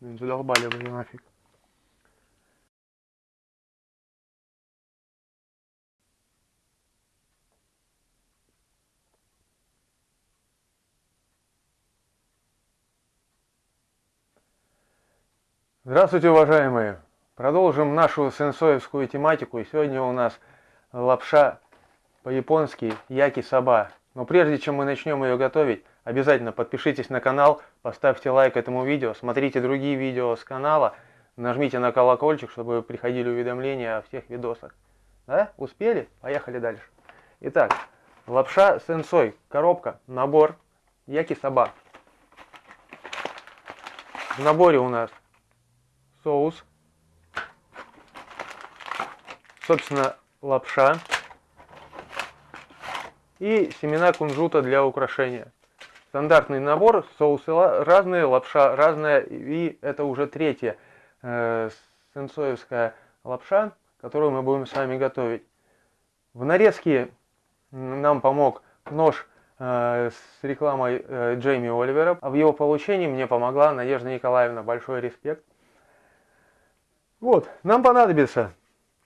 Блин, задолбали вы нафиг. Здравствуйте, уважаемые! Продолжим нашу сенсоевскую тематику. И сегодня у нас лапша по-японски яки-саба. Но прежде чем мы начнем ее готовить, обязательно подпишитесь на канал, поставьте лайк этому видео, смотрите другие видео с канала, нажмите на колокольчик, чтобы приходили уведомления о всех видосах. Да? Успели? Поехали дальше. Итак, лапша сенсой, коробка, набор, яки-саба. В наборе у нас соус, собственно, лапша и семена кунжута для украшения. Стандартный набор, соусы разные, лапша разная, и это уже третья э, сенсоевская лапша, которую мы будем с вами готовить. В нарезке нам помог нож э, с рекламой э, Джейми Оливера, а в его получении мне помогла Надежда Николаевна. Большой респект. Вот, нам понадобится,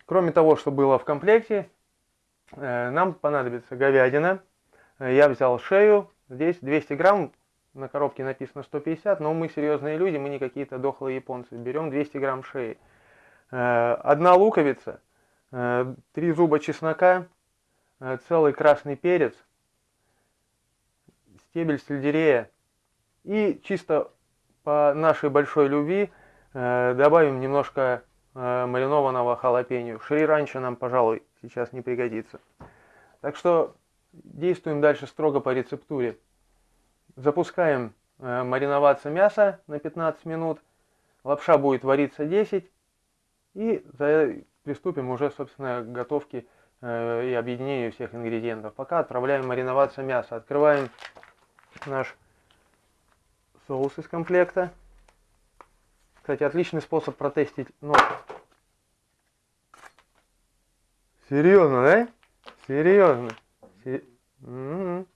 кроме того, что было в комплекте, э, нам понадобится говядина. Э, я взял шею, здесь 200 грамм, на коробке написано 150, но мы серьезные люди, мы не какие-то дохлые японцы. Берем 200 грамм шеи. Э, одна луковица, три зуба чеснока, целый красный перец, стебель сельдерея и чисто по нашей большой любви – Э, добавим немножко э, маринованного халапеньо. Шри-ранчо нам, пожалуй, сейчас не пригодится. Так что действуем дальше строго по рецептуре. Запускаем э, мариноваться мясо на 15 минут. Лапша будет вариться 10. И приступим уже, собственно, к готовке и объединению всех ингредиентов. Пока отправляем мариноваться мясо. Открываем наш соус из комплекта. Кстати, отличный способ протестить нож. Серьезно, да? Серьезно. М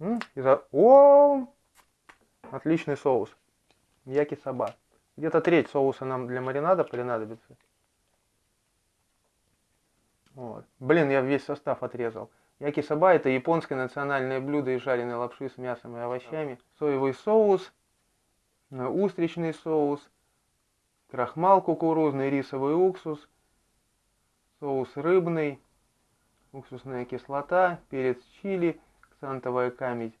-м -м. О! Отличный соус. Яки саба. Где-то треть соуса нам для маринада понадобится. Вот. Блин, я весь состав отрезал. Яки саба это японское национальное блюдо из жареной лапши с мясом и овощами. Соевый соус, устричный соус, крахмал кукурузный, рисовый уксус, соус рыбный, уксусная кислота, перец чили, ксантовая камедь,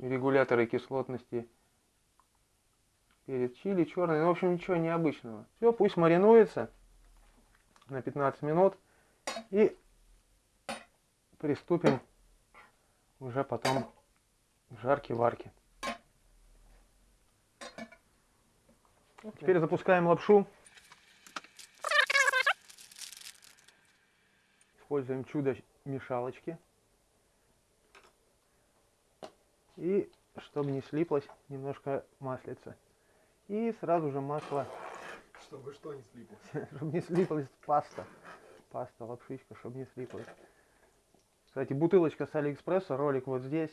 регуляторы кислотности, перец чили черный, ну, в общем, ничего необычного. Все, пусть маринуется на 15 минут и приступим уже потом к жарке-варке. Теперь запускаем лапшу. Используем чудо мешалочки. И чтобы не слиплось, немножко маслица. И сразу же масло. Чтобы что не слиплось? чтобы не слиплась паста. Паста, лапшичка, чтобы не слиплась. Кстати, бутылочка с Алиэкспресса, ролик вот здесь.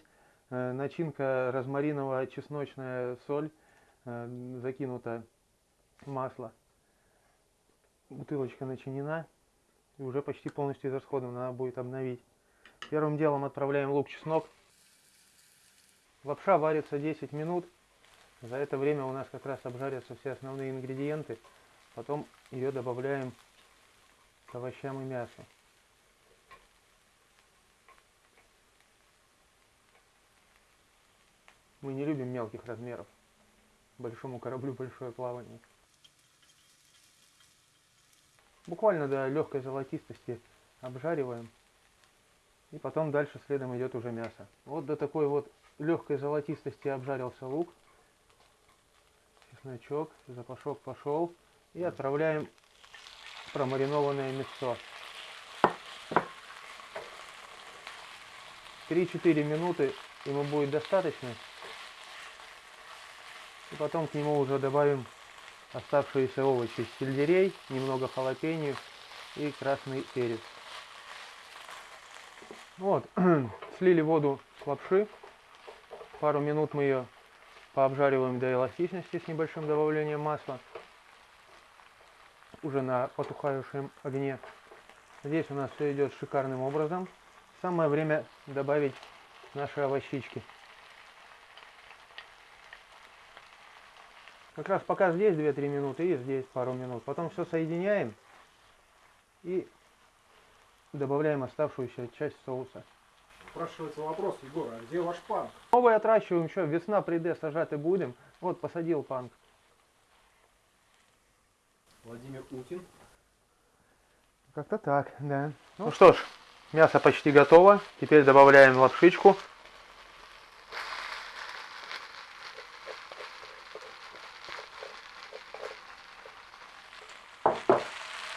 Э, начинка розмариново-чесночная соль э, закинута масло. Бутылочка начинена и уже почти полностью израсходована, надо будет обновить. Первым делом отправляем лук-чеснок. Лапша варится 10 минут. За это время у нас как раз обжарятся все основные ингредиенты. Потом ее добавляем к овощам и мясу. Мы не любим мелких размеров. Большому кораблю большое плавание. Буквально до легкой золотистости обжариваем. И потом дальше следом идет уже мясо. Вот до такой вот легкой золотистости обжарился лук. Чесночок, запашок пошел. И отправляем промаринованное мясо. 3-4 минуты ему будет достаточно. И потом к нему уже добавим оставшиеся овощи, сельдерей, немного халапеньо и красный перец. Вот, слили воду с лапши, пару минут мы ее пообжариваем до эластичности с небольшим добавлением масла. Уже на потухающем огне. Здесь у нас все идет шикарным образом. Самое время добавить наши овощички. Как раз пока здесь 2-3 минуты и здесь пару минут. Потом все соединяем и добавляем оставшуюся часть соуса. Спрашивается вопрос, Егор, а где ваш панк? Новый отращиваем, что весна прийде, сажати будем. Вот посадил панк. Владимир Утин. Как-то так, да. Ну что ж, мясо почти готово. Теперь добавляем лапшичку.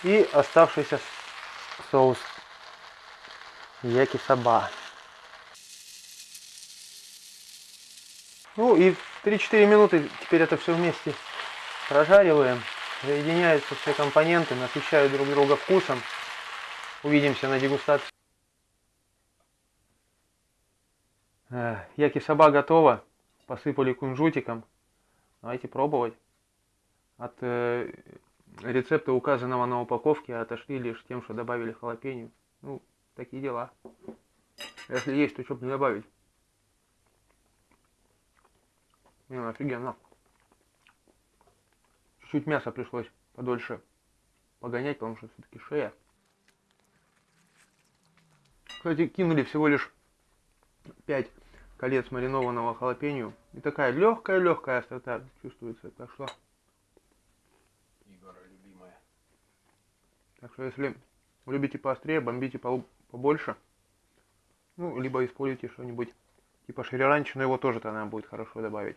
И оставшийся соус яки-соба. Ну и 3-4 минуты теперь это все вместе прожариваем. Соединяются все компоненты, насыщают друг друга вкусом. Увидимся на дегустации. Э, Яки-соба готова. Посыпали кунжутиком. Давайте пробовать. От рецепта, указанного на упаковке, отошли лишь тем, что добавили халапеньо. Ну, такие дела. Если есть, то что бы не добавить. Не, ну, офигенно. Чуть-чуть мяса пришлось подольше погонять, потому что все-таки шея. Кстати, кинули всего лишь 5 колец маринованного халапеньо. И такая легкая-легкая острота чувствуется. Так что, так что если любите поострее, бомбите побольше. Ну, либо используйте что-нибудь типа шриранчи, но его тоже тогда будет хорошо добавить.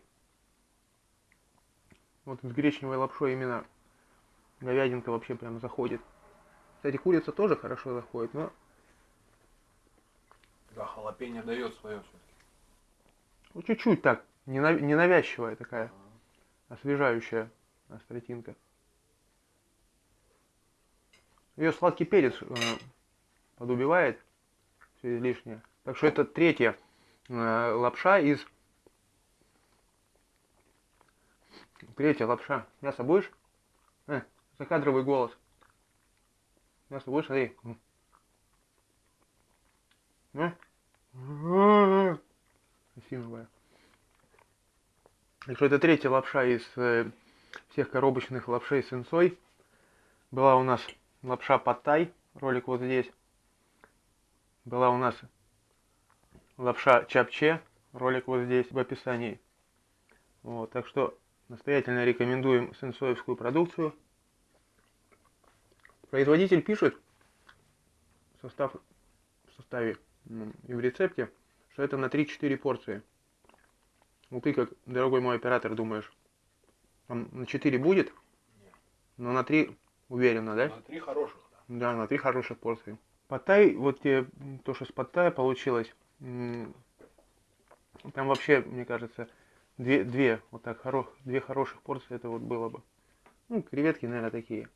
Вот с гречневой лапшой именно говядинка вообще прям заходит. Кстати, курица тоже хорошо заходит, но Да, халапеньо дает свое все-таки. ну, чуть-чуть так, нена- ненавязчивая такая, освежающая остротинка. Ее сладкий перец э, подубивает все излишнее. Так что это третья э, лапша из... Третья лапша. Мясо будешь? Э, закадровый голос. Мясо будешь? Смотри. Э? Осиновая. Так что это третья лапша из э, всех коробочных лапшей с инсой. Была у нас лапша паттай, ролик вот здесь. Была у нас лапша чапче, ролик вот здесь в описании. Вот, так что настоятельно рекомендуем сенсоевскую продукцию. Производитель пишет в состав, в составе и в рецепте, что это на 3-4 порции. Ну ты как, дорогой мой оператор, думаешь, там на 4 будет? Но на 3 уверенно, да? На три хороших, да. Да, на три хороших порции. Паттай, вот тебе то, что с паттая получилось, там вообще, мне кажется, две, две вот так, хоро, две хороших порции это вот было бы. Ну, креветки, наверное, такие.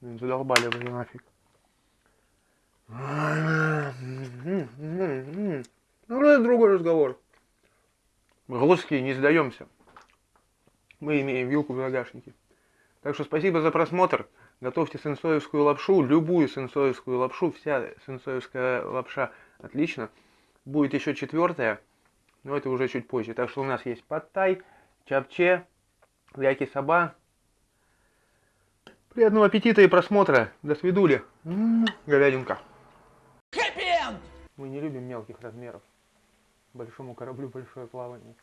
Задолбали бы нафиг. Ну, это другой разговор. Мы русские не сдаемся. Мы имеем вилку в загашнике. Так что спасибо за просмотр. Готовьте сенсоевскую лапшу, любую сенсоевскую лапшу, вся сенсоевская лапша отлично. Будет еще четвертая, но это уже чуть позже. Так что у нас есть паттай, чапче, яки саба. Приятного аппетита и просмотра. До свидули. М, Говядинка. Мы не любим мелких размеров. Большому кораблю большое плавание.